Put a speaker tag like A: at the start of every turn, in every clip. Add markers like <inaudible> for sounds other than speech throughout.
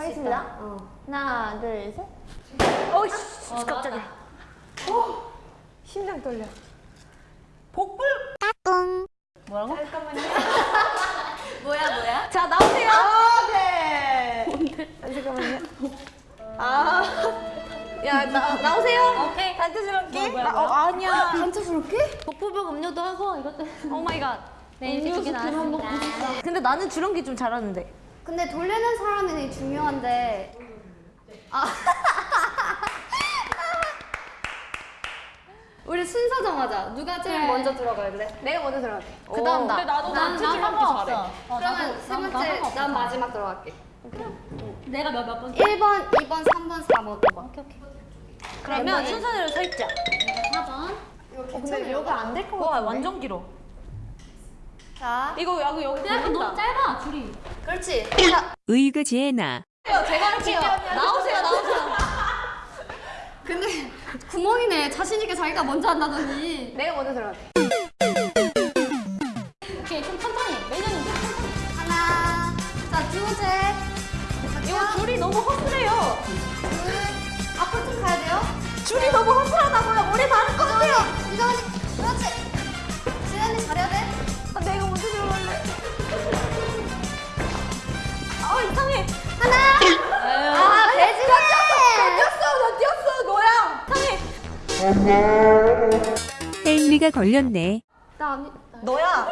A: 하겠습니다.
B: 어.
A: 하나, 둘, 셋.
B: 어이씨,
A: 어,
B: 깜짝이야.
A: 심장 떨려.
B: 복불.
A: 뭐라고? <laughs>
B: 뭐야, 뭐야? 자, 나오세요.
A: 아, 네. 아, 잠깐만요. 아. 야, 나, 나오세요.
B: 오케이.
A: 단체스럽게.
B: 뭐야?
A: 어, 아니야.
B: 단체스럽게? 복불복 음료도 하고 이것도. oh my god. 네, 이렇게 두개 나왔습니다. 근데 나는 주렁기 좀 잘하는데.
C: 근데 돌리는 사람이 중요한데 아 <laughs> 우리 순서 정하자 누가 제일
B: 네.
C: 먼저 들어갈래?
A: 내가 먼저 들어갈게.
B: 그 다음 나.
D: 근데 나도
B: 난
D: 단체스럽게
B: 상관없어.
D: 잘해.
B: 어,
C: 그러면 세
B: 난-
C: 번째
B: 난
C: 마지막 들어갈게
B: 내가 몇, 몇 번?
C: 1번, 2번, 3번, 4번 5번
B: 오케이, 오케이. 그러면 순서대로 설자.
C: 4번
A: 어, 근데 여기 안될것
B: 와,
A: 같은데.
B: 완전 길어.
C: 자
B: 이거 여기 여기
D: 야, 너무 짧아, 줄이.
C: 그렇지 자
E: 의그제나
B: 제가 할게요. 나오세요, 나오세요. <laughs>
C: 근데 구멍이네 자신 있게 자기가 먼저 한다더니
A: 내가 먼저 들어갈게.
D: 오케이, 좀 천천히. 매년
C: 하나 자두 번째
B: 이거 줄이 너무 허술해요.
C: 둘 앞으로 좀 가야 돼요
B: 줄이 너무 허술하다고요. 머리 다를 것 같아요.
C: 이정언니 그렇지
E: 헨리가 걸렸네.
C: 나 아니
B: 너야.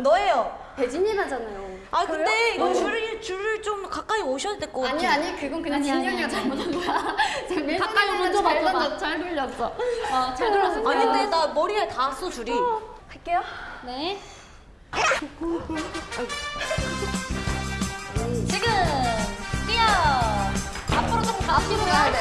B: 너예요.
C: 배진이라잖아요
B: 아, 근데 이거 줄을 줄을 좀 가까이 오셔야 될 것 같아.
C: 아니 아니 그건 그냥 진현이가 잘못한 거야. <laughs> 자,
D: 가까이 먼저
C: 잘
D: 맞춰봐.
C: 잘 돌렸어.
D: 어, 잘 들었어.
B: 아니 근데 나 머리에 닿았어 줄이.
A: 할게요.
D: 네. <laughs> 지금 뛰어. 앞으로 좀 가.
C: 앞으로 가야 돼.